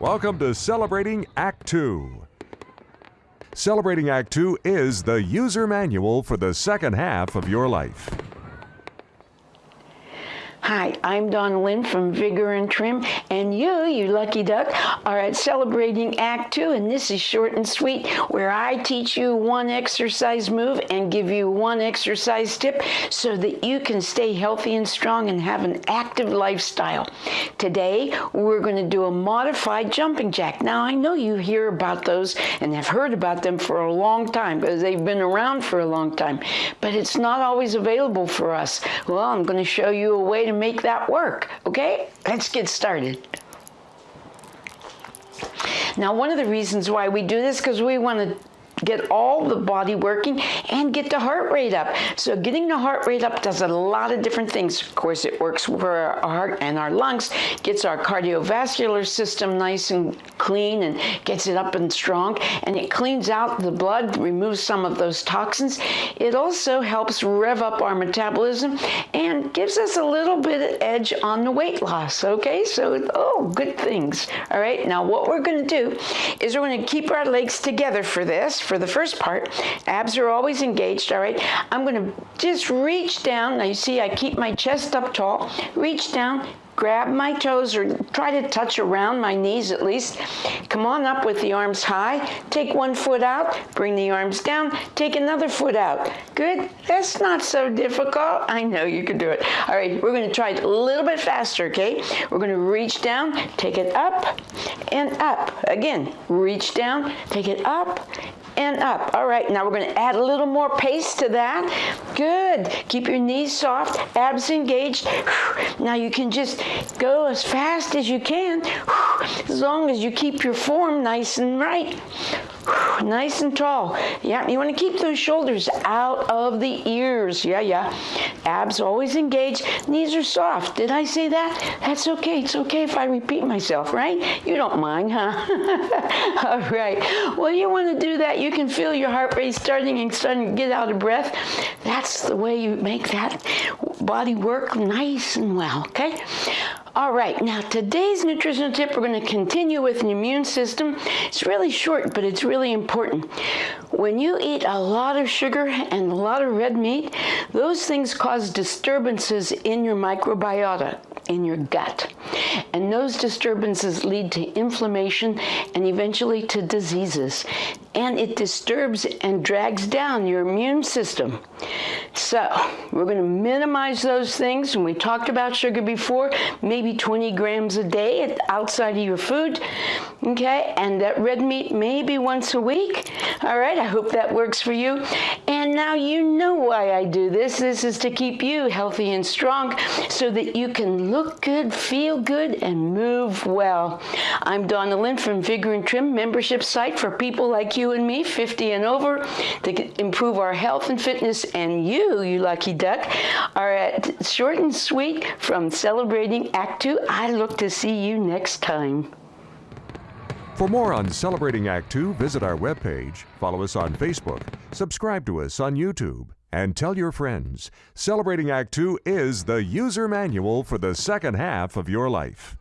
Welcome to Celebrating Act 2. Celebrating Act 2 is the user manual for the second half of your life. Hi, I'm Donna Lynn from Vigor and Trim, and you, you lucky duck, are at Celebrating Act 2, and this is short and sweet, where I teach you one exercise move and give you one exercise tip so that you can stay healthy and strong and have an active lifestyle. Today, we're going to do a modified jumping jack. Now, I know you hear about those and have heard about them for a long time because they've been around for a long time, but it's not always available for us. Well, I'm going to show you a way to make that work, okay? Let's get started. Now, one of the reasons why we do this because we want to get all the body working and get the heart rate up. So getting the heart rate up does a lot of different things. Of course, it works for our heart and our lungs, gets our cardiovascular system nice and clean and gets it up and strong, and it cleans out the blood, removes some of those toxins. It also helps rev up our metabolism and gives us a little bit of edge on the weight loss, okay? So, oh, good things. All right, now what we're gonna do is we're gonna keep our legs together for this, for the first part. Abs are always engaged, all right? I'm gonna just reach down. Now you see I keep my chest up tall. Reach down, grab my toes or try to touch around my knees at least. Come on up with the arms high. Take one foot out, bring the arms down, take another foot out. Good? That's not so difficult. I know you can do it. All right, we're gonna try it a little bit faster, okay? We're gonna reach down, take it up and up. Again, reach down, take it up and up. All right, now we're gonna add a little more pace to that. Good, keep your knees soft, abs engaged. Now you can just go as fast as you can, as long as you keep your form nice and right. Nice and tall. Yeah, you want to keep those shoulders out of the ears. Yeah, yeah. Abs always engaged. Knees are soft. Did I say that? That's okay. It's okay if I repeat myself, right? You don't mind, huh? All right. Well, you want to do that. You can feel your heart rate starting and starting to get out of breath. That's the way you make that body work nice and well, okay? All right, now today's nutritional tip, we're going to continue with the immune system. It's really short, but it's really important. When you eat a lot of sugar and a lot of red meat, those things cause disturbances in your microbiota, in your gut. And those disturbances lead to inflammation and eventually to diseases. And it disturbs and drags down your immune system. So we're going to minimize those things. And we talked about sugar before, maybe 20 grams a day outside of your food. Okay, and that red meat maybe once a week. All right, I hope that works for you. And now you know why I do this. This is to keep you healthy and strong so that you can look good, feel good, and move well. I'm Donna Lynn from Vigor and Trim membership site for people like you and me, 50 and over, to improve our health and fitness. And you, you lucky duck, are at short and sweet from celebrating Act Two. I look to see you next time. For more on Celebrating Act 2, visit our webpage, follow us on Facebook, subscribe to us on YouTube, and tell your friends. Celebrating Act 2 is the user manual for the second half of your life.